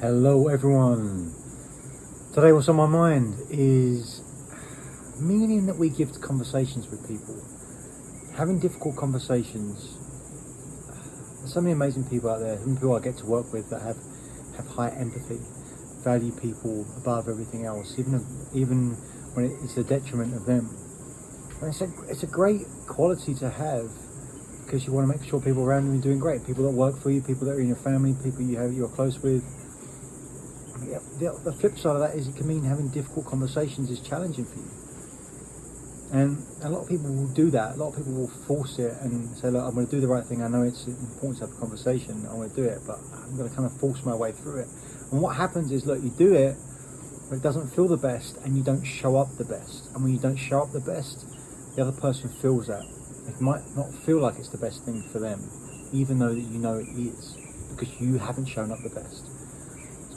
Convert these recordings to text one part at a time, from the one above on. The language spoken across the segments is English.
Hello everyone. Today what's on my mind is meaning that we give to conversations with people. Having difficult conversations. There's so many amazing people out there, people I get to work with that have, have high empathy, value people above everything else, even even when it's a detriment of them. And it's a, it's a great quality to have because you want to make sure people around you are doing great. People that work for you, people that are in your family, people you have you're close with the, the flip side of that is it can mean having difficult conversations is challenging for you. And a lot of people will do that. A lot of people will force it and say, look, I'm going to do the right thing. I know it's important to have a conversation. I want to do it, but I'm going to kind of force my way through it. And what happens is, look, you do it, but it doesn't feel the best and you don't show up the best. And when you don't show up the best, the other person feels that. It might not feel like it's the best thing for them, even though that you know it is, because you haven't shown up the best.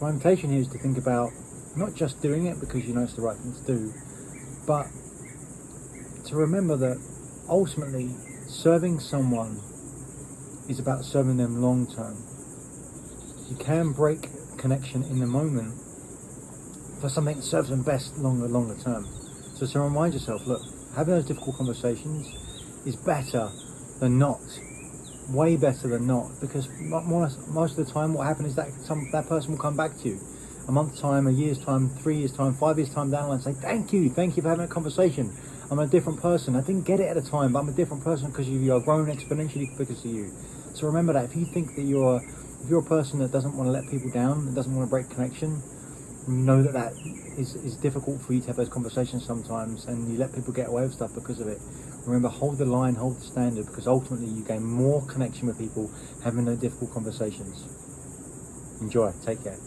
My invitation here is to think about not just doing it because you know it's the right thing to do, but to remember that ultimately serving someone is about serving them long term. You can break connection in the moment for something that serves them best longer, longer term. So to remind yourself, look, having those difficult conversations is better than not way better than not because most most of the time what happens is that some that person will come back to you a month's time, a year's time, three years time, five years time down the line and say thank you, thank you for having a conversation. I'm a different person. I didn't get it at the time, but I'm a different person because you are growing exponentially because of you. So remember that if you think that you're if you're a person that doesn't want to let people down, that doesn't want to break connection, know that that is, is difficult for you to have those conversations sometimes and you let people get away with stuff because of it. Remember, hold the line, hold the standard, because ultimately you gain more connection with people having those difficult conversations. Enjoy. Take care.